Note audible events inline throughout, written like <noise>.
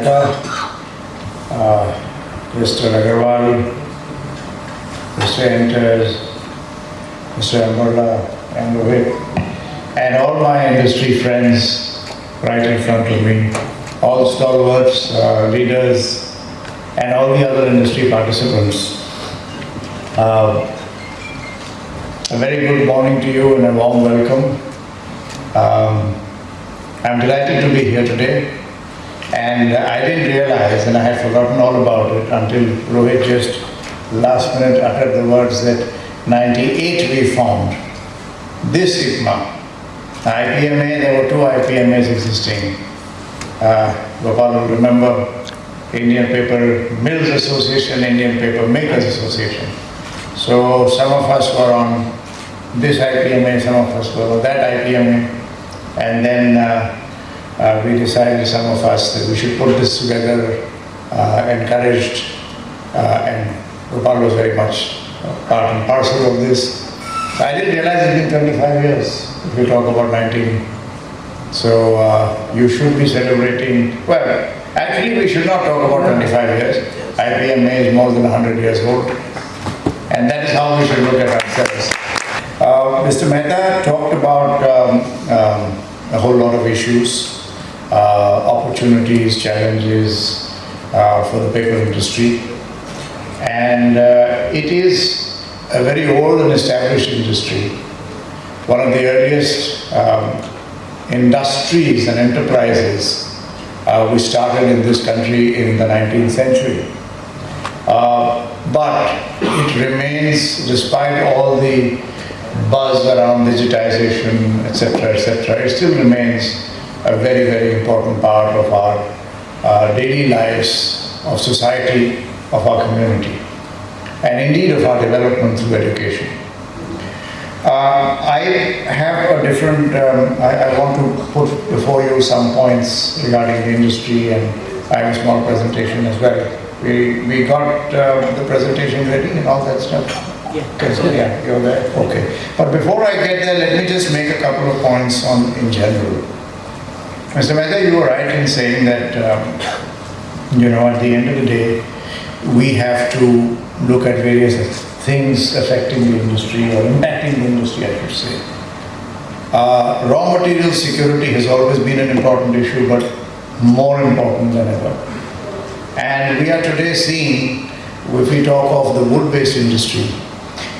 Mr. Mehta, uh, Mr. Agarwal, Mr. Enters, Mr. Ambarla, and all my industry friends right in front of me, all stalwarts, uh, leaders, and all the other industry participants. Uh, a very good morning to you and a warm welcome. Um, I'm delighted to be here today. And I didn't realize, and I had forgotten all about it until Rohit just last minute uttered the words that 98 we formed this IPMA. IPMA, there were two IPMAs existing. Uh, Gopal will remember Indian Paper Mills Association, Indian Paper Makers Association. So some of us were on this IPMA, some of us were on that IPMA. And then uh, uh, we decided, some of us, that we should put this together, uh, encouraged, uh, and Gopal was very much part and parcel of this. I didn't realize it's been 25 years, if you talk about 19. So uh, you should be celebrating, well, actually we should not talk about 25 years. IPMA is more than 100 years old. And that is how we should look at ourselves. Uh, Mr. Mehta talked about um, um, a whole lot of issues, opportunities, challenges uh, for the paper industry. And uh, it is a very old and established industry. One of the earliest um, industries and enterprises uh, we started in this country in the 19th century. Uh, but it remains, despite all the buzz around digitization, etc., etc., it still remains a very, very important part of our uh, daily lives, of society, of our community, and indeed of our development through education. Uh, I have a different, um, I, I, want to put before you some points regarding the industry and I have a small presentation as well. We, we got uh, the presentation ready and all that stuff? Yeah. Okay, so yeah, you're there, okay. But before I get there, let me just make a couple of points on in general. Mr. Mehta, you were right in saying that, um, you know, at the end of the day, we have to look at various things affecting the industry or impacting the industry, I should say. Uh, raw material security has always been an important issue, but more important than ever. And we are today seeing, if we talk of the wood-based industry,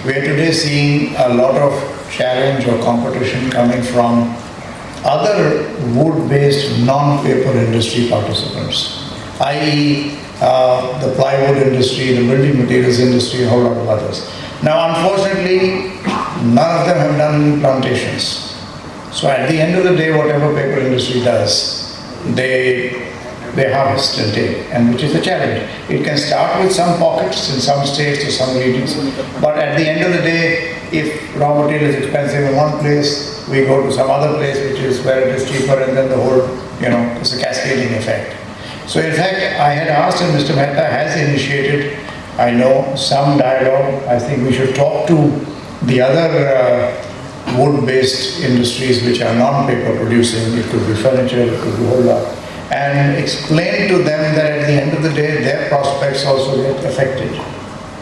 we are today seeing a lot of challenge or competition coming from other wood-based non-paper industry participants, i.e. Uh, the plywood industry, the building materials industry, a whole lot of others. Now, unfortunately, none of them have done plantations. So at the end of the day, whatever paper industry does, they, they harvest and take, and which is a challenge. It can start with some pockets in some states or some regions, but at the end of the day, if raw material is expensive in one place, we go to some other place which is where it is cheaper and then the whole, you know, it's a cascading effect. So in fact, I had asked and Mr. Mehta has initiated, I know, some dialogue. I think we should talk to the other uh, wood-based industries which are non-paper producing. It could be furniture, it could be whole lot. And explain to them that at the end of the day, their prospects also get affected.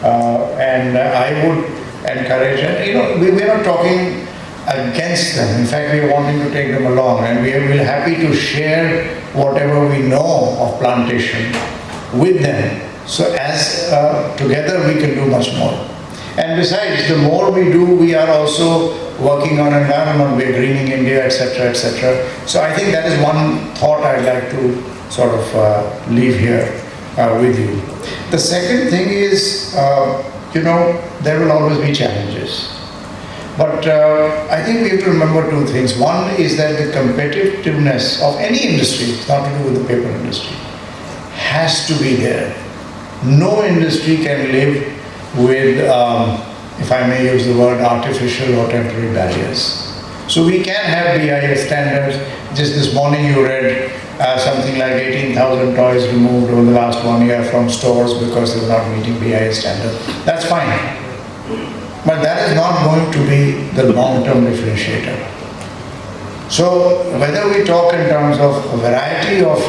Uh, and I would encourage, and you know, we, we're not talking against them. In fact, we are wanting to take them along and we are happy to share whatever we know of plantation with them. So as uh, together we can do much more. And besides, the more we do, we are also working on environment, we're greening India, etc., etc. So I think that is one thought I'd like to sort of uh, leave here uh, with you. The second thing is, uh, you know, there will always be challenges. But uh, I think we have to remember two things. One is that the competitiveness of any industry, it's not to do with the paper industry, has to be there. No industry can live with, um, if I may use the word, artificial or temporary barriers. So we can have BIS standards. Just this morning you read uh, something like 18,000 toys removed over the last one year from stores because they were not meeting BIS standards. That's fine. But that is not going to be the long-term differentiator. So whether we talk in terms of a variety of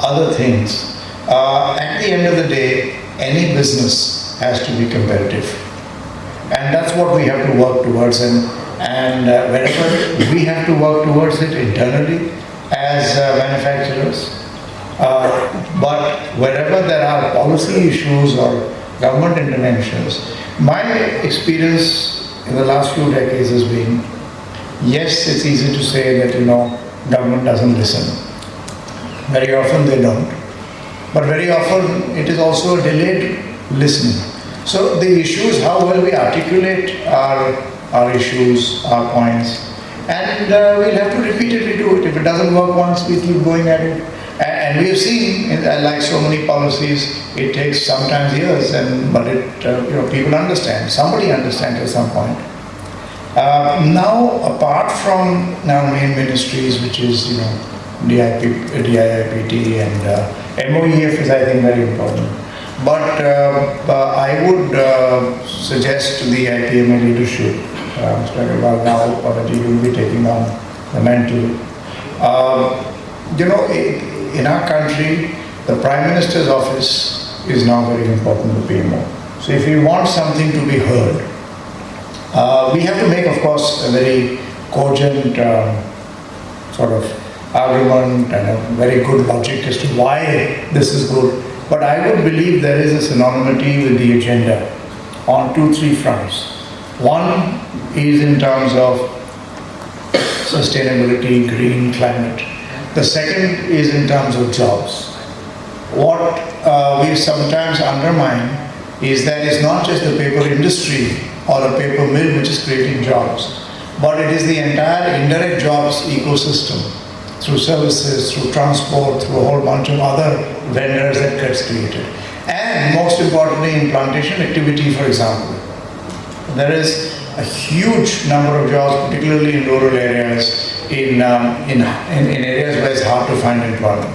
other things. Uh, at the end of the day, any business has to be competitive. And that's what we have to work towards. And, and uh, wherever we have to work towards it internally as uh, manufacturers, uh, but wherever there are policy issues or government interventions, my experience in the last few decades has been, yes, it's easy to say that, you know, government doesn't listen. Very often they don't. But very often it is also a delayed listening. So the issue is how well we articulate our, our issues, our points, and uh, we'll have to repeatedly do it. If it doesn't work once, we keep going at it. And we have seen, like so many policies, it takes sometimes years, and but it, uh, you know, people understand. Somebody understands at some point. Uh, now, apart from now main ministries, which is you know DIP, DIIPT and uh, MOEF is I think very important. But uh, uh, I would uh, suggest to the IPMA leadership, uh, Mr. Agarwal now already you will be taking on the mantle. You know, in our country, the Prime Minister's office is now very important to PMO. So if we want something to be heard, uh, we have to make, of course, a very cogent um, sort of argument and a very good logic as to why this is good. But I would believe there is a synonymity with the agenda on two, three fronts. One is in terms of sustainability, green climate. The second is in terms of jobs. What uh, we sometimes undermine is that it's not just the paper industry or a paper mill which is creating jobs, but it is the entire indirect jobs ecosystem through services, through transport, through a whole bunch of other vendors that gets created. And most importantly, in plantation activity, for example, there is a huge number of jobs, particularly in rural areas, in, um, in, in, areas where it's hard to find employment.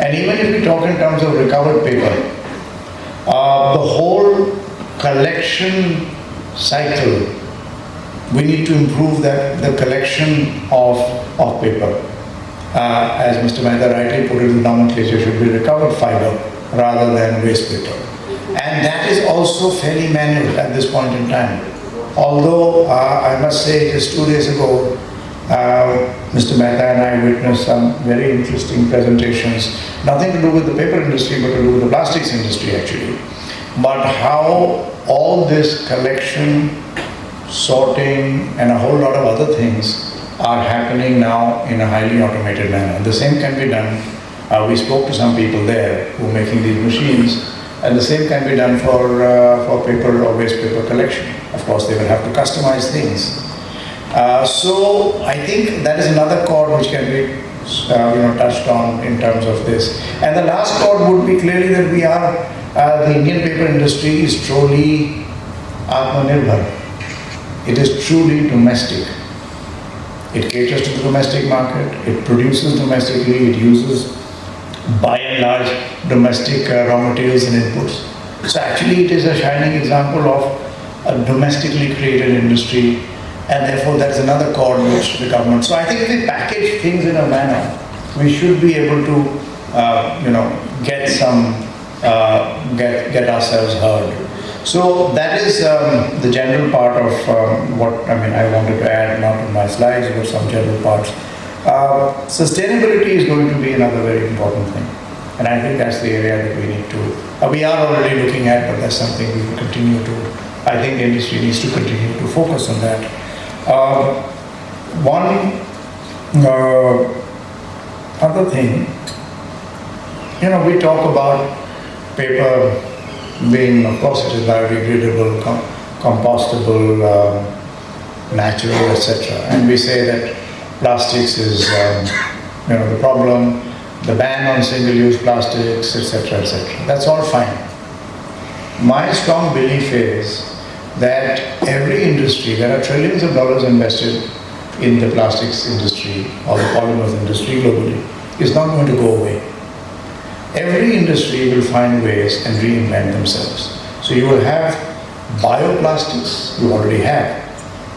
And even if we talk in terms of recovered paper, uh, the whole collection cycle, we need to improve that, the collection of, of paper. Uh, as Mr. Mehta rightly put it, the nomenclature should be recovered fiber rather than waste paper. And that is also fairly manual at this point in time. Although uh, I must say just two days ago, uh, Mr. Mehta and I witnessed some very interesting presentations, nothing to do with the paper industry, but to do with the plastics industry actually. But how all this collection, sorting, and a whole lot of other things are happening now in a highly automated manner. The same can be done. Uh, we spoke to some people there who are making these machines, and the same can be done for, uh, for paper or waste paper collection. Of course, they will have to customize things. Uh, so I think that is another chord which can be uh, you know, touched on in terms of this. And the last chord would be clearly that we are, uh, the Indian paper industry is truly Atmanirbhar. It is truly domestic. It caters to the domestic market, it produces domestically, it uses by and large domestic uh, raw materials and inputs. So actually it is a shining example of a domestically created industry and therefore that is another chord which the government. So I think if we package things in a manner, we should be able to, uh, you know, get some, uh, get get ourselves heard. So that is um, the general part of um, what I mean. I wanted to add, not on my slides, but some general parts. Uh, sustainability is going to be another very important thing, and I think that's the area that we need to. Uh, we are already looking at, but that's something we will continue to. I think the industry needs to continue to focus on that. Uh, one uh, other thing, you know, we talk about paper being, of course, it is biodegradable, com compostable, uh, natural, etc. And we say that plastics is, um, you know, the problem, the ban on single-use plastics, etc., etc. That's all fine. My strong belief is that every industry, there are trillions of dollars invested in the plastics industry or the polymers industry globally, is not going to go away. Every industry will find ways and reinvent themselves. So you will have bioplastics, you already have.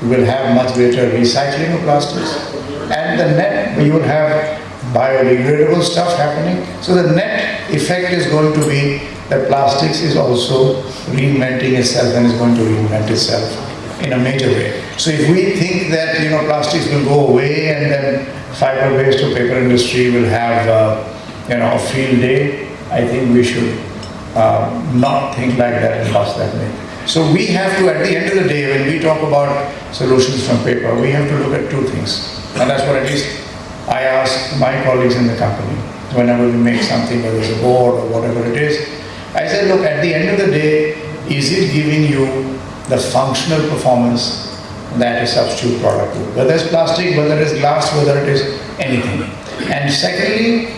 You will have much greater recycling of plastics. And the net, you will have biodegradable stuff happening. So the net effect is going to be that plastics is also reinventing itself and is going to reinvent itself in a major way. So if we think that you know plastics will go away and then fiber-based or paper industry will have uh, you know a field day, I think we should uh, not think like that and bust that myth. So we have to, at the end of the day, when we talk about solutions from paper, we have to look at two things. And that's what at least I ask my colleagues in the company whenever we make something, whether it's a board or whatever it is. I said, look, at the end of the day, is it giving you the functional performance that a substitute product would? Whether it's plastic, whether it's glass, whether it is anything. And secondly,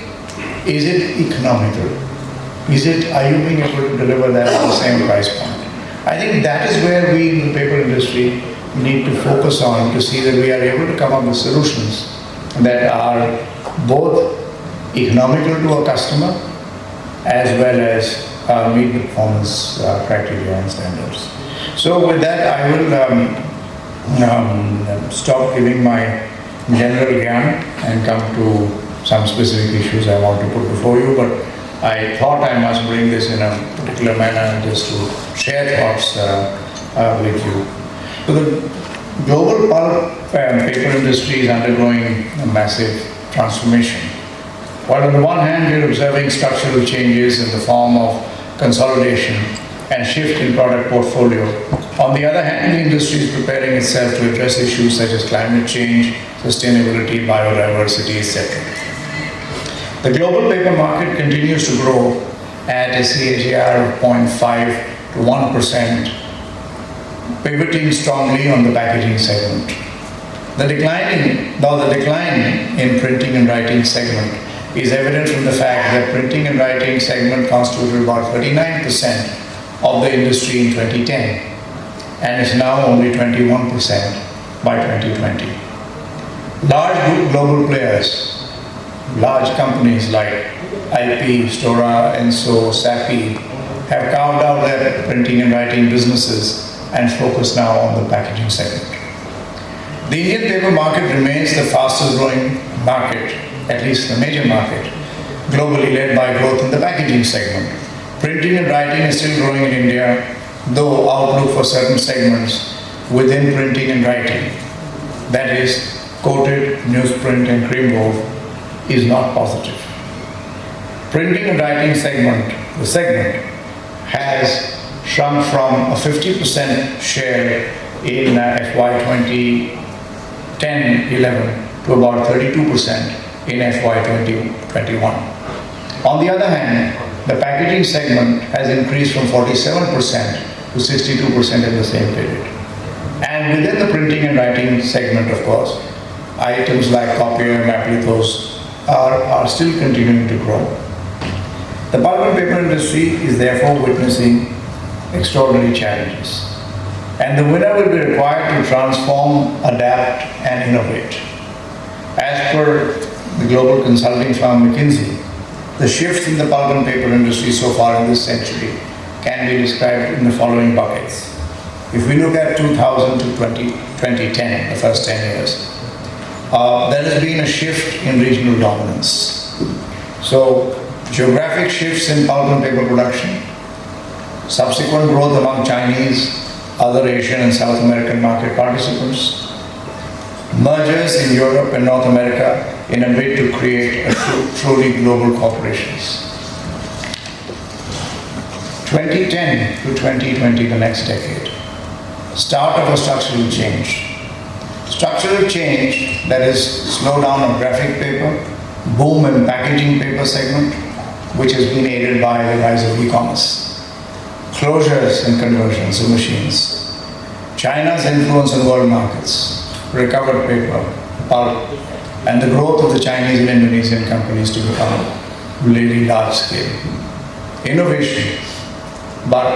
is it economical? Is it, are you being able to deliver that at the same price point? I think that is where we in the paper industry need to focus on to see that we are able to come up with solutions that are both economical to a customer as well as uh, meet the performance uh, criteria and standards. So with that, I will um, um, stop giving my general gyan and come to some specific issues I want to put before you. But I thought I must bring this in a particular manner just to share thoughts uh, uh, with you. So the global pulp and paper industry is undergoing a massive transformation. While on the one hand we're observing structural changes in the form of consolidation and shift in product portfolio, on the other hand the industry is preparing itself to address issues such as climate change, sustainability, biodiversity, etc. The global paper market continues to grow at a CAGR of 0.5 to 1%, pivoting strongly on the packaging segment. The declining, though the decline in printing and writing segment is evident from the fact that printing and writing segment constituted about 39% of the industry in 2010 and is now only 21% by 2020. Large global players large companies like IP, Stora Enso, Sappi have carved out their printing and writing businesses and focus now on the packaging segment. The Indian paper market remains the fastest growing market, at least the major market, globally led by growth in the packaging segment. Printing and writing is still growing in India, though outlook for certain segments within printing and writing, that is coated, newsprint and cream wove, is not positive. Printing and writing segment, the segment, has shrunk from a 50% share in uh, FY 2010-11 to about 32% in FY 2021. On the other hand, the packaging segment has increased from 47% to 62% in the same period. And within the printing and writing segment, of course, items like copier, maplithos, are, are still continuing to grow. The pulp and paper industry is therefore witnessing extraordinary challenges. And the winner will be required to transform, adapt, and innovate. As per the global consulting firm McKinsey, the shifts in the pulp and paper industry so far in this century can be described in the following buckets. If we look at 2000 to 20, 2010, the first 10 years, uh, there has been a shift in regional dominance. So geographic shifts in pulp and paper production, subsequent growth among Chinese, other Asian and South American market participants, mergers in Europe and North America in a bid to create a truly global corporations. 2010 to 2020, the next decade, start of a structural change. Structural change, that is slowdown of graphic paper, boom in packaging paper segment, which has been aided by the rise of e-commerce, closures and conversions of machines, China's influence on world markets, recovered paper, pulp, and the growth of the Chinese and Indonesian companies to become really large scale. Innovation, but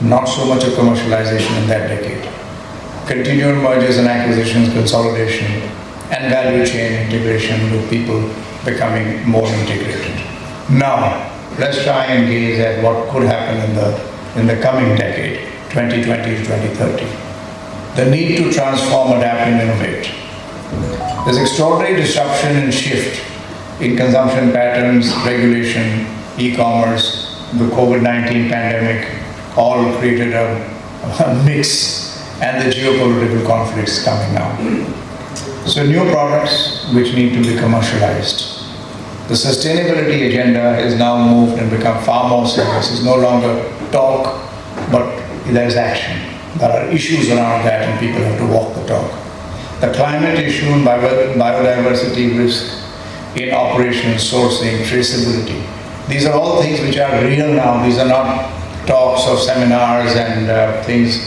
not so much of commercialization in that decade continual mergers and acquisitions, consolidation, and value chain integration with people becoming more integrated. Now, let's try and gaze at what could happen in the, in the coming decade, 2020 to 2030. The need to transform, adapt, and innovate. There's extraordinary disruption and shift in consumption patterns, regulation, e-commerce, the COVID-19 pandemic, all created a, a mix and the geopolitical conflicts coming now. So new products which need to be commercialized. The sustainability agenda has now moved and become far more serious. It's no longer talk, but there's action. There are issues around that and people have to walk the talk. The climate issue and biodiversity risk in operations, sourcing, traceability. These are all things which are real now. These are not talks or seminars and uh, things.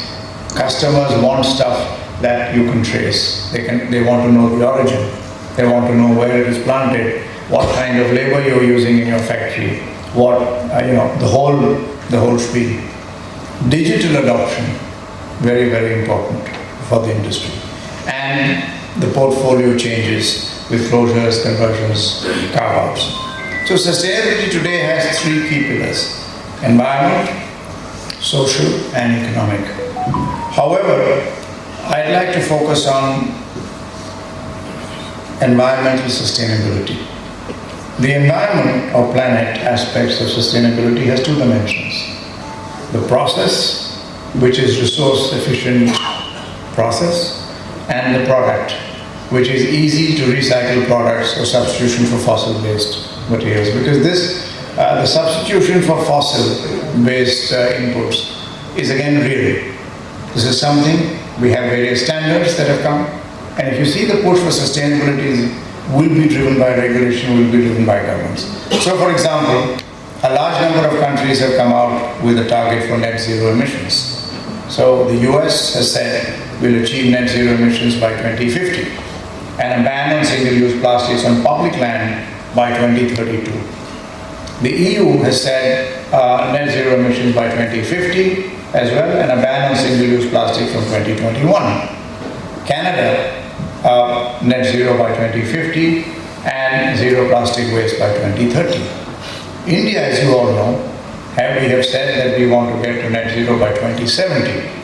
Customers want stuff that you can trace. They, can, they want to know the origin. They want to know where it is planted, what kind of labor you're using in your factory, what, uh, you know, the whole, the whole spiel. Digital adoption, very, very important for the industry. And the portfolio changes with closures, conversions, carve-outs. So sustainability today has three key pillars. Environment, social and economic. However, I'd like to focus on environmental sustainability. The environment or planet aspects of sustainability has two dimensions. The process, which is resource efficient process, and the product, which is easy to recycle products or substitution for fossil-based materials. Because this, uh, the substitution for fossil-based uh, inputs is again real. This is something, we have various standards that have come, and if you see the push for sustainability will be driven by regulation, will be driven by governments. So for example, a large number of countries have come out with a target for net zero emissions. So the US has said we'll achieve net zero emissions by 2050 and a ban on single-use plastics on public land by 2032. The EU has said uh, net zero emissions by 2050 as well and a ban on single-use plastic from 2021. Canada, uh, net zero by 2050 and zero plastic waste by 2030. India, as you all know, have, we have said that we want to get to net zero by 2070,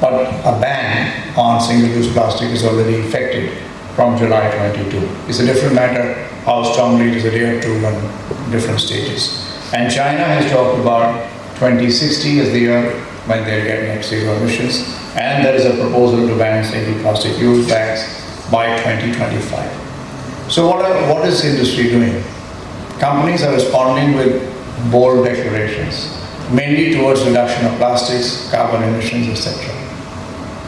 but a ban on single-use plastic is already effective from July 22. It's a different matter how strongly it is adhered to on different stages. And China has talked about 2060 as the year when they'll get net zero emissions. And there is a proposal to ban single plastic use bags by 2025. So what, are, what is industry doing? Companies are responding with bold declarations, mainly towards reduction of plastics, carbon emissions, etc.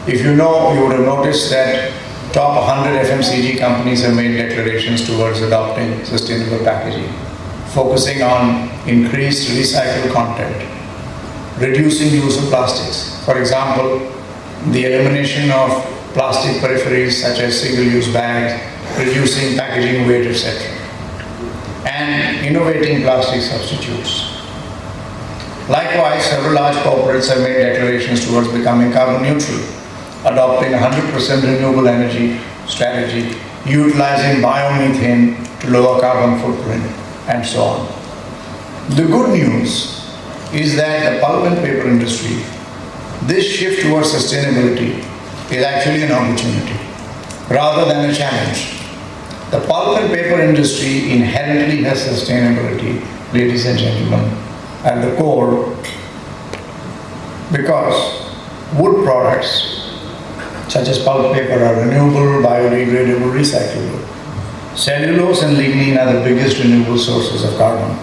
If you know, you would have noticed that top 100 FMCG companies have made declarations towards adopting sustainable packaging, focusing on increased recycled content, reducing use of plastics. For example, the elimination of plastic peripheries such as single-use bags, reducing packaging weight, etc. And innovating plastic substitutes. Likewise, several large corporates have made declarations towards becoming carbon neutral adopting 100% renewable energy strategy, utilizing biomethane to lower carbon footprint, and so on. The good news is that the pulp and paper industry, this shift towards sustainability is actually an opportunity rather than a challenge. The pulp and paper industry inherently has sustainability, ladies and gentlemen, at the core because wood products such as pulp paper are renewable, biodegradable, recyclable. Cellulose and lignin are the biggest renewable sources of carbon.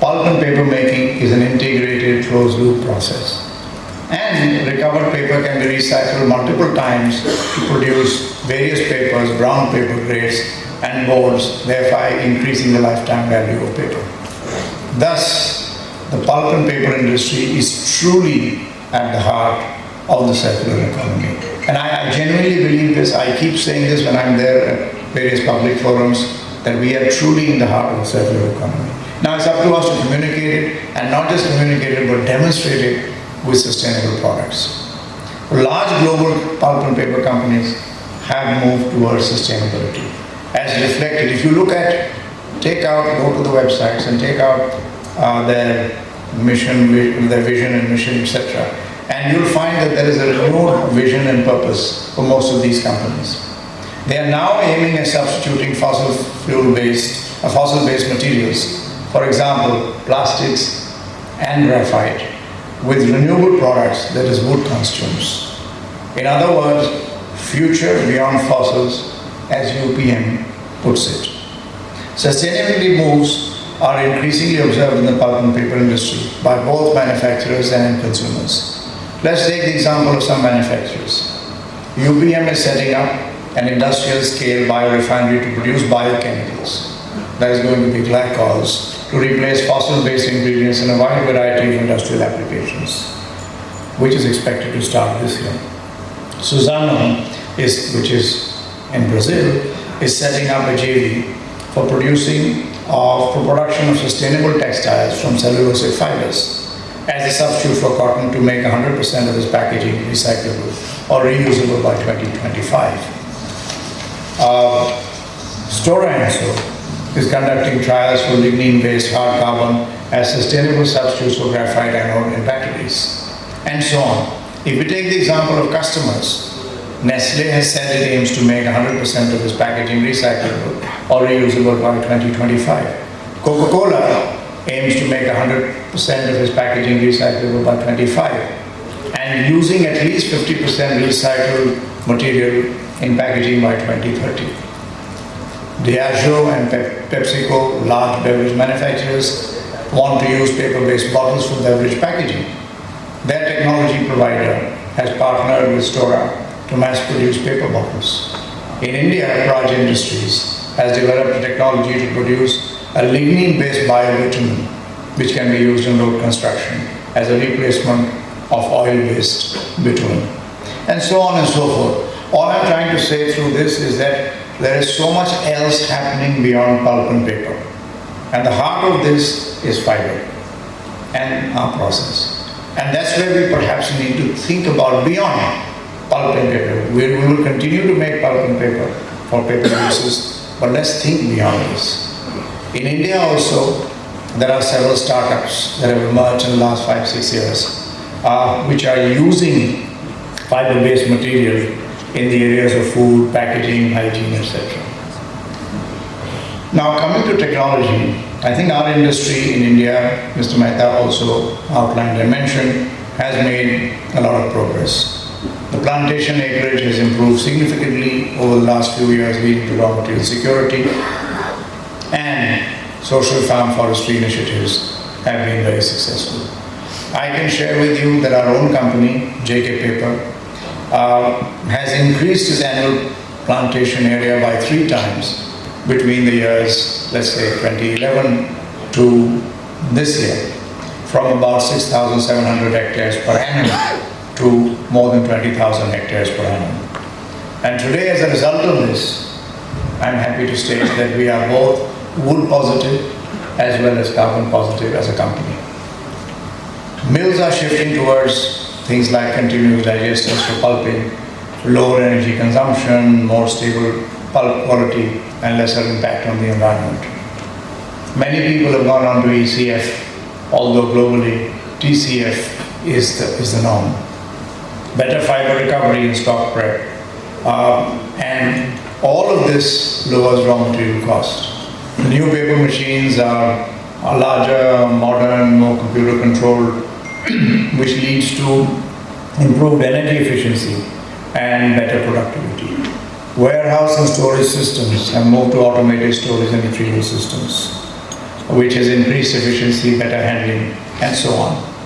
Pulp and paper making is an integrated closed loop process. And recovered paper can be recycled multiple times to produce various papers, brown paper grades, and boards, thereby increasing the lifetime value of paper. Thus, the pulp and paper industry is truly at the heart of the circular economy. And I, I genuinely believe this, I keep saying this when I'm there at various public forums, that we are truly in the heart of the circular economy. Now it's up to us to communicate it, and not just communicate it, but demonstrate it with sustainable products. Large global pulp and paper companies have moved towards sustainability. As reflected, if you look at, take out, go to the websites and take out uh, their mission, their vision and mission, etc and you'll find that there is a renewed vision and purpose for most of these companies. They are now aiming at substituting fossil fuel-based, uh, fossil-based materials, for example, plastics and graphite, with renewable products, that is wood consumes. In other words, future beyond fossils, as UPM puts it. Sustainability moves are increasingly observed in the pulp and paper industry by both manufacturers and consumers. Let's take the example of some manufacturers. UPM is setting up an industrial scale biorefinery to produce biochemicals. That is going to be glycols to replace fossil-based ingredients in a wide variety of industrial applications, which is expected to start this year. Suzano, is, which is in Brazil, is setting up a JV for producing uh, for production of sustainable textiles from cellulosic fibers as a substitute for cotton to make 100% of its packaging recyclable or reusable by 2025. Uh, Stora Enso is conducting trials for lignin-based hard carbon as sustainable substitutes for graphite anode in batteries, and so on. If we take the example of customers, Nestle has said it aims to make 100% of its packaging recyclable or reusable by 2025. Coca-Cola aims to make 100% of its packaging recyclable by 25 and using at least 50% recycled material in packaging by 2030. Diageo and PepsiCo, large beverage manufacturers, want to use paper-based bottles for beverage packaging. Their technology provider has partnered with Stora to mass-produce paper bottles. In India, Praj Industries has developed a technology to produce a lignin-based biobitumen which can be used in road construction as a replacement of oil-based bitumen, and so on and so forth. All I'm trying to say through this is that there is so much else happening beyond pulp and paper. And the heart of this is fiber and our process. And that's where we perhaps need to think about beyond pulp and paper. We, we will continue to make pulp and paper for paper uses, but let's think beyond this. In India also, there are several startups that have emerged in the last five, six years, uh, which are using fiber-based material in the areas of food, packaging, hygiene, etc. Now coming to technology, I think our industry in India, Mr. Mehta also outlined and mentioned, has made a lot of progress. The plantation acreage has improved significantly over the last few years leading to raw material security and social farm forestry initiatives have been very successful. I can share with you that our own company, JK Paper, uh, has increased its annual plantation area by three times between the years, let's say 2011 to this year, from about 6,700 hectares per annum to more than 20,000 hectares per annum. And today, as a result of this, I'm happy to state that we are both wood positive as well as carbon positive as a company. Mills are shifting towards things like continuous digesters for pulping, lower energy consumption, more stable pulp quality and lesser impact on the environment. Many people have gone on to ECF, although globally TCF is the, is the norm. Better fiber recovery in stock prep. Um, and all of this lowers raw material cost. New paper machines are, are larger, modern, more computer controlled, <clears throat> which leads to improved energy efficiency and better productivity. Warehouse and storage systems have moved to automated storage and retrieval systems, which has increased efficiency, better handling, and so on.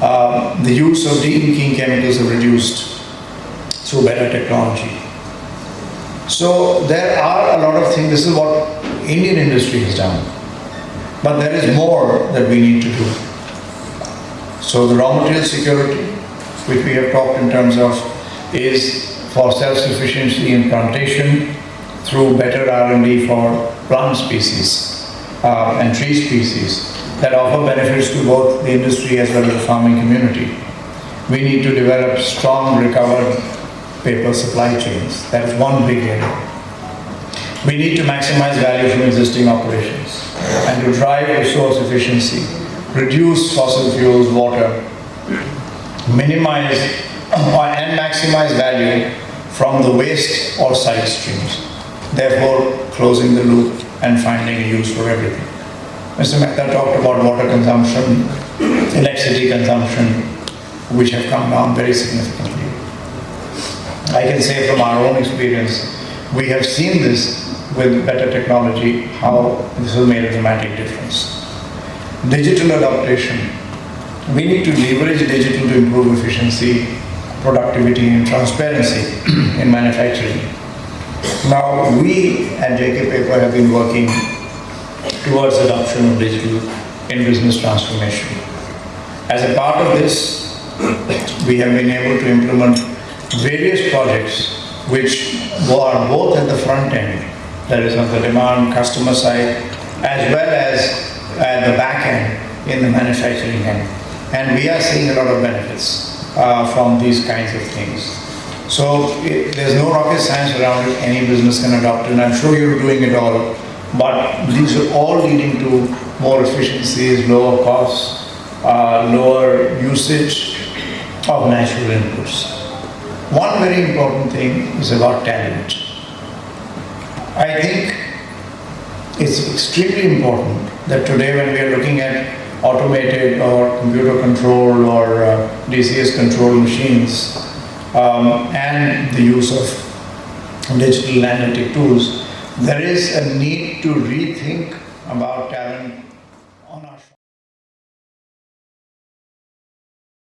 Uh, the use of de-inking chemicals have reduced through better technology. So there are a lot of things, this is what Indian industry has done. But there is more that we need to do. So the raw material security, which we have talked in terms of, is for self-sufficiency in plantation through better R&D for plant species uh, and tree species that offer benefits to both the industry as well as the farming community. We need to develop strong recovered paper supply chains. That is one big area. We need to maximize value from existing operations and to drive resource efficiency, reduce fossil fuels, water, minimize and maximize value from the waste or side streams, therefore closing the loop and finding a use for everything. Mr. Mehta talked about water consumption, electricity consumption, which have come down very significantly. I can say from our own experience, we have seen this with better technology, how this has made a dramatic difference. Digital adaptation. We need to leverage digital to improve efficiency, productivity and transparency <clears throat> in manufacturing. Now, we at JK Paper have been working towards adoption of digital in business transformation. As a part of this, <clears throat> we have been able to implement various projects which are both at the front end, that is on the demand customer side, as well as at the back end in the manufacturing end. And we are seeing a lot of benefits uh, from these kinds of things. So it, there's no rocket science around it, any business can adopt it, and I'm sure you're doing it all. But these are all leading to more efficiencies, lower costs, uh, lower usage of natural inputs. One very important thing is about talent. I think it's extremely important that today when we are looking at automated or computer controlled or uh, DCS controlled machines um, and the use of digital analytic tools, there is a need to rethink about talent